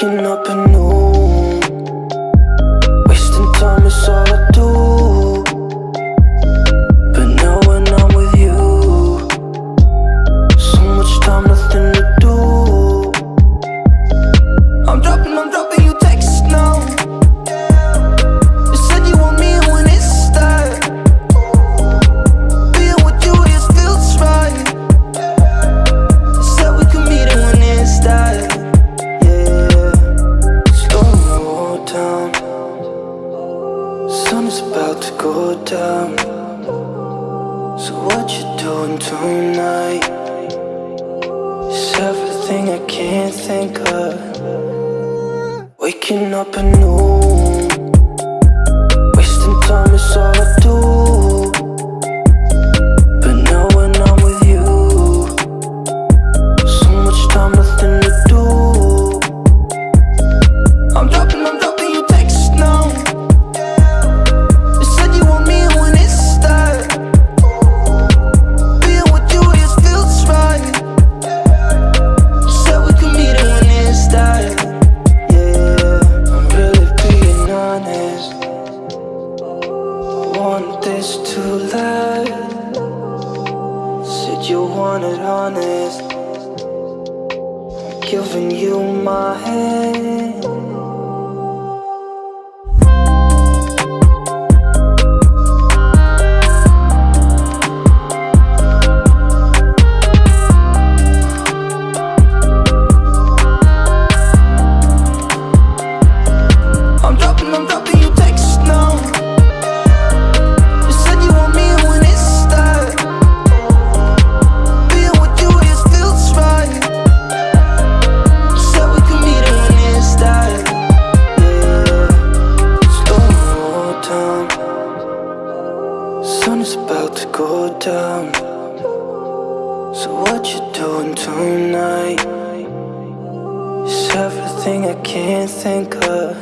Waking up anew sun is about to go down So what you doing tonight? It's everything I can't think of Waking up anew wanted honest. Giving you my hand. Sun is about to go down So what you doing tonight? It's everything I can't think of